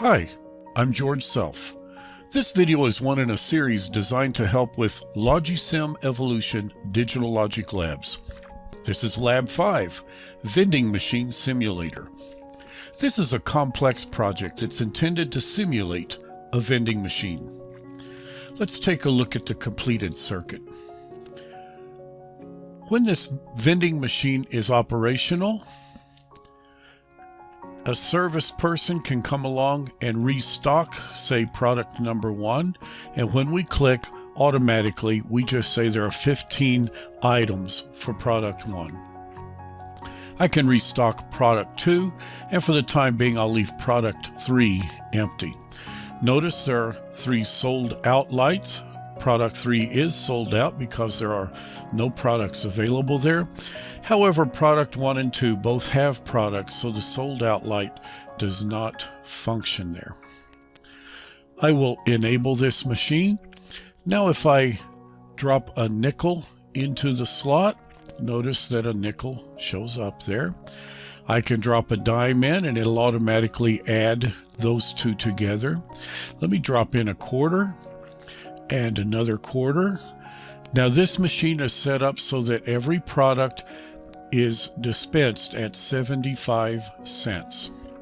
Hi, I'm George Self. This video is one in a series designed to help with Logisim Evolution Digital Logic Labs. This is Lab 5, Vending Machine Simulator. This is a complex project that's intended to simulate a vending machine. Let's take a look at the completed circuit. When this vending machine is operational, a service person can come along and restock, say, product number one. And when we click, automatically, we just say there are 15 items for product one. I can restock product two, and for the time being, I'll leave product three empty. Notice there are three sold out lights Product 3 is sold out because there are no products available there. However, Product 1 and 2 both have products, so the sold out light does not function there. I will enable this machine. Now if I drop a nickel into the slot, notice that a nickel shows up there. I can drop a dime in and it'll automatically add those two together. Let me drop in a quarter and another quarter. Now this machine is set up so that every product is dispensed at 75 cents.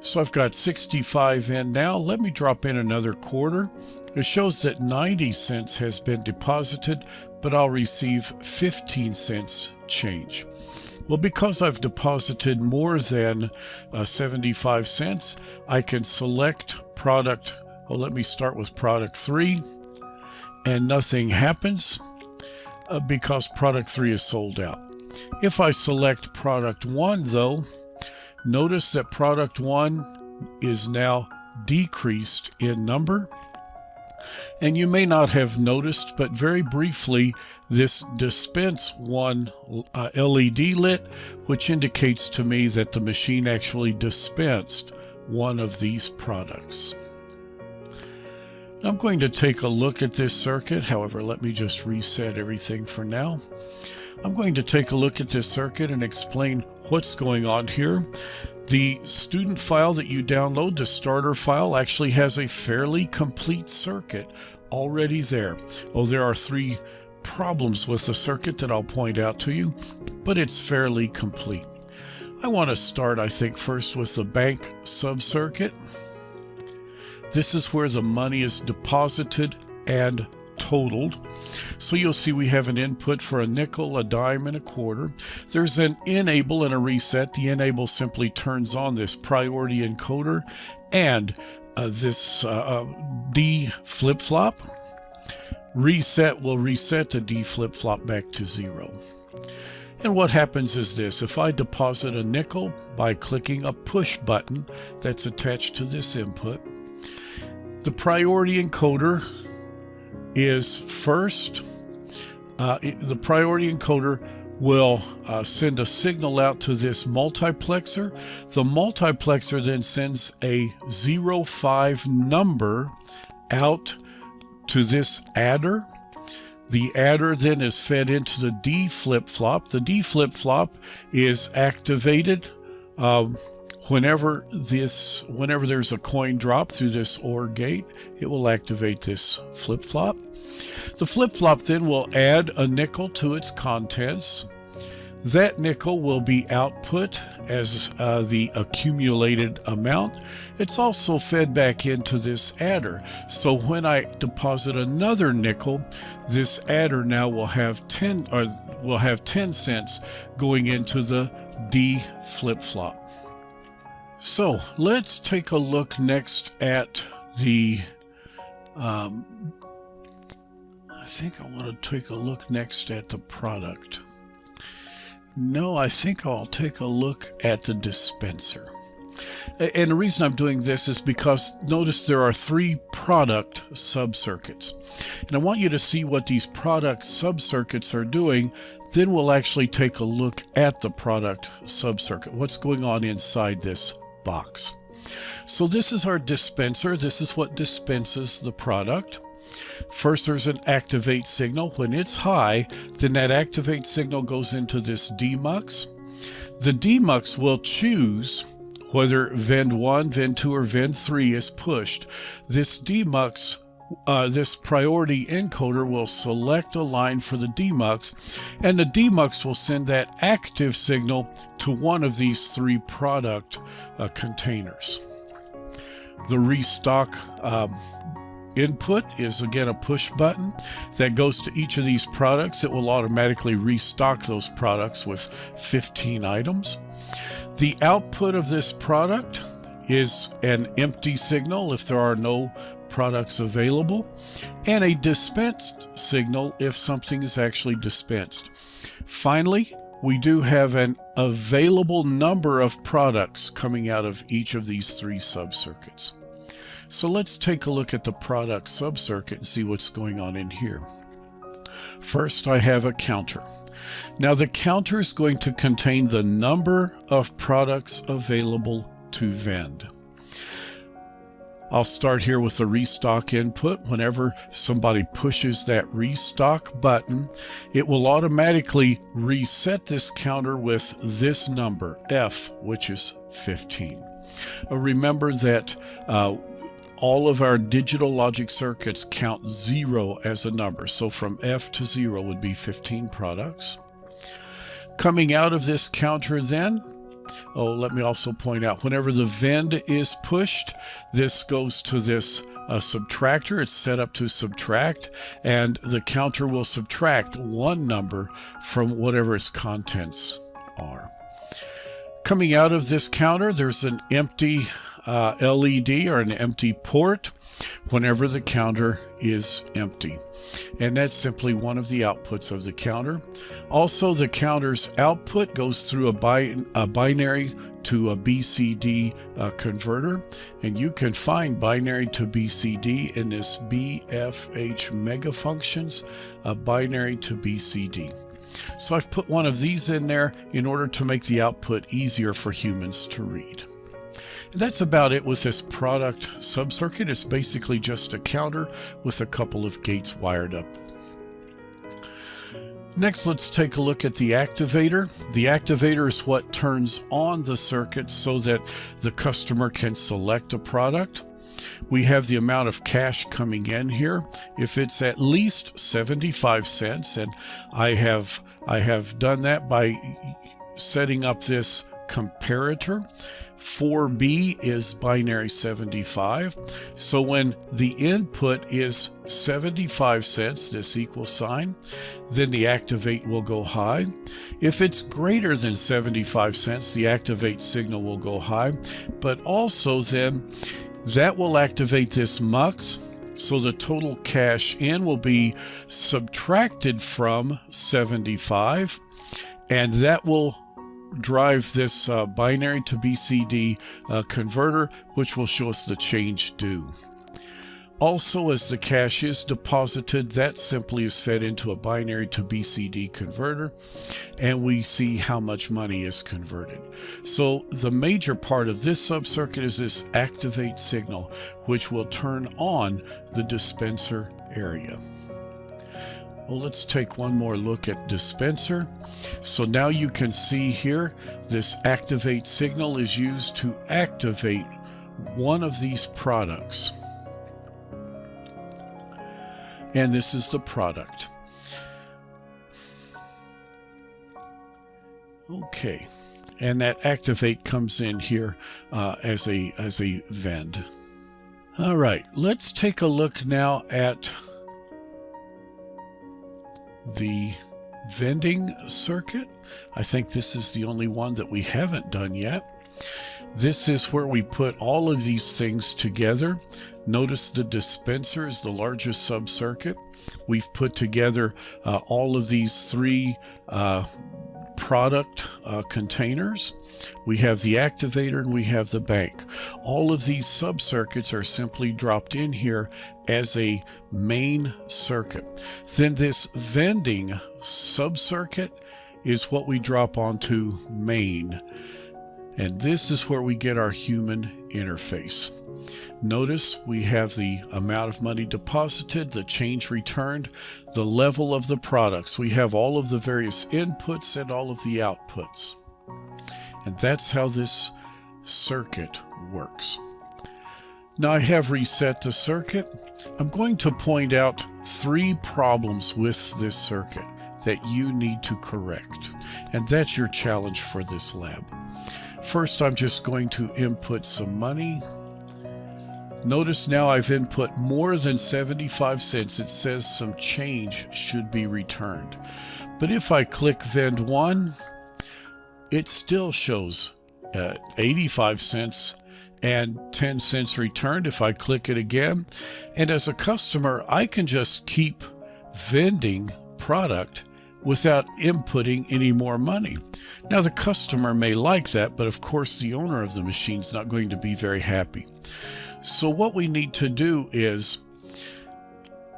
So I've got 65 in now. Let me drop in another quarter. It shows that 90 cents has been deposited, but I'll receive 15 cents change. Well, because I've deposited more than uh, 75 cents, I can select product well, let me start with product three and nothing happens uh, because product three is sold out. If I select product one though, notice that product one is now decreased in number. And you may not have noticed, but very briefly, this dispense one uh, LED lit, which indicates to me that the machine actually dispensed one of these products. I'm going to take a look at this circuit. However, let me just reset everything for now. I'm going to take a look at this circuit and explain what's going on here. The student file that you download, the starter file, actually has a fairly complete circuit already there. Oh, there are three problems with the circuit that I'll point out to you, but it's fairly complete. I want to start, I think, first with the bank subcircuit. This is where the money is deposited and totaled. So you'll see we have an input for a nickel, a dime, and a quarter. There's an enable and a reset. The enable simply turns on this priority encoder and uh, this uh, uh D flip-flop. Reset will reset the D flip-flop back to zero. And what happens is this, if I deposit a nickel by clicking a push button that's attached to this input, the priority encoder is first, uh, the priority encoder will uh, send a signal out to this multiplexer. The multiplexer then sends a 05 number out to this adder. The adder then is fed into the D flip-flop. The D flip-flop is activated um, whenever this whenever there's a coin drop through this OR gate it will activate this flip-flop. The flip-flop then will add a nickel to its contents. That nickel will be output as uh, the accumulated amount. It's also fed back into this adder. So when I deposit another nickel this adder now will have 10 or will have 10 cents going into the D flip-flop so let's take a look next at the, um, I think I want to take a look next at the product. No, I think I'll take a look at the dispenser. And the reason I'm doing this is because notice there are three product subcircuits. And I want you to see what these product subcircuits are doing. Then we'll actually take a look at the product subcircuit. What's going on inside this box. So this is our dispenser. This is what dispenses the product. First, there's an activate signal. When it's high, then that activate signal goes into this demux. The demux will choose whether Vend 1, Vend 2, or Vend 3 is pushed, this demux uh, this priority encoder will select a line for the demux, and the demux will send that active signal to one of these three product uh, containers. The restock um, input is again a push button that goes to each of these products. It will automatically restock those products with 15 items. The output of this product is an empty signal if there are no products available and a dispensed signal if something is actually dispensed. Finally, we do have an available number of products coming out of each of these three subcircuits. So let's take a look at the product subcircuit and see what's going on in here. First, I have a counter. Now the counter is going to contain the number of products available to vend. I'll start here with the restock input. Whenever somebody pushes that restock button, it will automatically reset this counter with this number, F, which is 15. Uh, remember that uh, all of our digital logic circuits count zero as a number. So from F to zero would be 15 products. Coming out of this counter then, oh, let me also point out, whenever the vend is pushed, this goes to this uh, subtractor. It's set up to subtract, and the counter will subtract one number from whatever its contents are. Coming out of this counter, there's an empty uh, LED or an empty port whenever the counter is empty. And that's simply one of the outputs of the counter. Also, the counter's output goes through a, bi a binary to a BCD uh, converter, and you can find binary to BCD in this BFH mega functions, a binary to BCD. So I've put one of these in there in order to make the output easier for humans to read. That's about it with this product subcircuit. It's basically just a counter with a couple of gates wired up. Next, let's take a look at the activator. The activator is what turns on the circuit so that the customer can select a product. We have the amount of cash coming in here. If it's at least 75 cents, and I have I have done that by setting up this comparator 4B is binary 75. So when the input is 75 cents, this equal sign, then the activate will go high. If it's greater than 75 cents, the activate signal will go high. But also then that will activate this MUX. So the total cash in will be subtracted from 75 and that will drive this uh, binary to BCD uh, converter, which will show us the change due. Also, as the cash is deposited, that simply is fed into a binary to BCD converter, and we see how much money is converted. So the major part of this subcircuit is this activate signal, which will turn on the dispenser area. Well, let's take one more look at dispenser. So now you can see here, this activate signal is used to activate one of these products. And this is the product. Okay, and that activate comes in here uh, as a as a vend. All right, let's take a look now at the vending circuit. I think this is the only one that we haven't done yet. This is where we put all of these things together. Notice the dispenser is the largest subcircuit. We've put together uh, all of these three uh, product uh, containers. We have the activator and we have the bank. All of these sub-circuits are simply dropped in here as a main circuit. Then this vending sub-circuit is what we drop onto main. And this is where we get our human interface. Notice we have the amount of money deposited, the change returned, the level of the products. We have all of the various inputs and all of the outputs. And that's how this circuit works. Now I have reset the circuit. I'm going to point out three problems with this circuit that you need to correct. And that's your challenge for this lab. First, I'm just going to input some money. Notice now I've input more than 75 cents. It says some change should be returned. But if I click Vend 1, it still shows uh, 85 cents and 10 cents returned if I click it again. And as a customer, I can just keep vending product without inputting any more money. Now the customer may like that, but of course the owner of the machine is not going to be very happy. So what we need to do is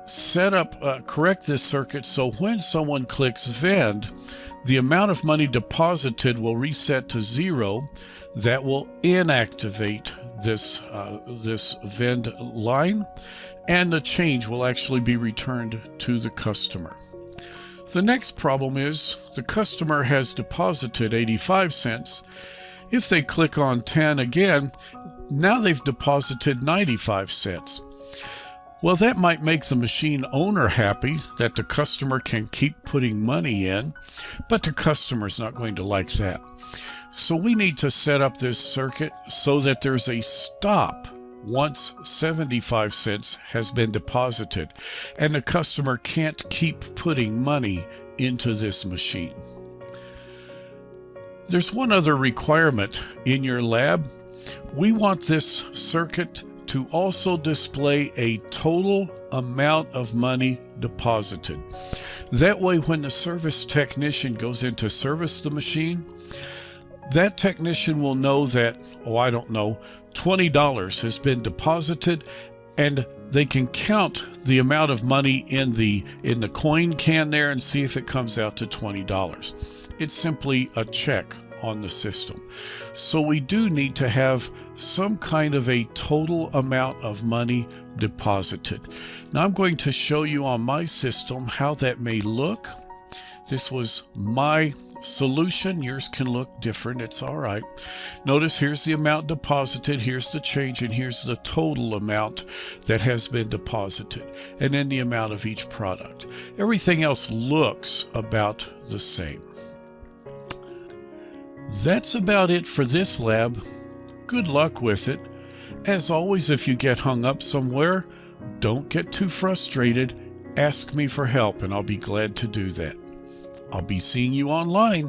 set up, uh, correct this circuit so when someone clicks vend, the amount of money deposited will reset to zero. That will inactivate this, uh, this vend line and the change will actually be returned to the customer. The next problem is the customer has deposited 85 cents. If they click on 10 again, now they've deposited 95 cents. Well, that might make the machine owner happy that the customer can keep putting money in, but the customer's not going to like that. So we need to set up this circuit so that there's a stop once 75 cents has been deposited and the customer can't keep putting money into this machine. There's one other requirement in your lab. We want this circuit to also display a total amount of money deposited. That way, when the service technician goes in to service the machine, that technician will know that, oh, I don't know, $20 has been deposited and they can count the amount of money in the in the coin can there and see if it comes out to $20. It's simply a check on the system. So we do need to have some kind of a total amount of money deposited. Now I'm going to show you on my system how that may look. This was my solution. Yours can look different. It's all right. Notice here's the amount deposited, here's the change, and here's the total amount that has been deposited, and then the amount of each product. Everything else looks about the same. That's about it for this lab. Good luck with it. As always, if you get hung up somewhere, don't get too frustrated. Ask me for help and I'll be glad to do that. I'll be seeing you online.